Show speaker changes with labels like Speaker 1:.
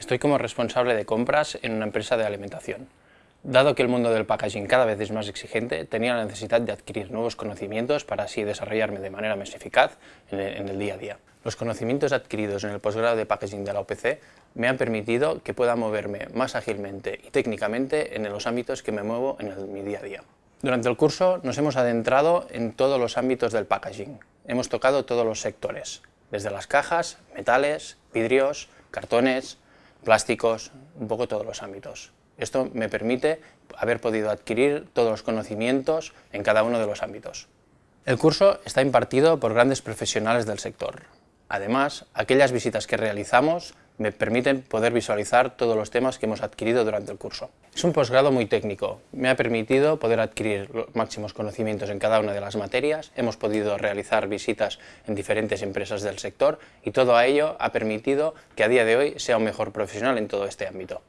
Speaker 1: Estoy como responsable de compras en una empresa de alimentación. Dado que el mundo del packaging cada vez es más exigente, tenía la necesidad de adquirir nuevos conocimientos para así desarrollarme de manera más eficaz en el, día a día. Los conocimientos adquiridos en el posgrado de packaging de la OPC me han permitido que pueda moverme más ágilmente y técnicamente en los ámbitos que me muevo en mi día a día. Durante el curso nos hemos adentrado en todos los ámbitos del packaging. Hemos tocado todos los sectores, desde las cajas, metales, vidrios, cartones, plásticos, un poco todos los ámbitos. Esto me permite haber podido adquirir todos los conocimientos en cada uno de los ámbitos. El curso está impartido por grandes profesionales del sector. Además, aquellas visitas que realizamos me permiten poder visualizar todos los temas que hemos adquirido durante el curso. Es un posgrado muy técnico, me ha permitido poder adquirir los máximos conocimientos en cada una de las materias, hemos podido realizar visitas en diferentes empresas del sector y todo ello ha permitido que a día de hoy sea un mejor profesional en todo este ámbito.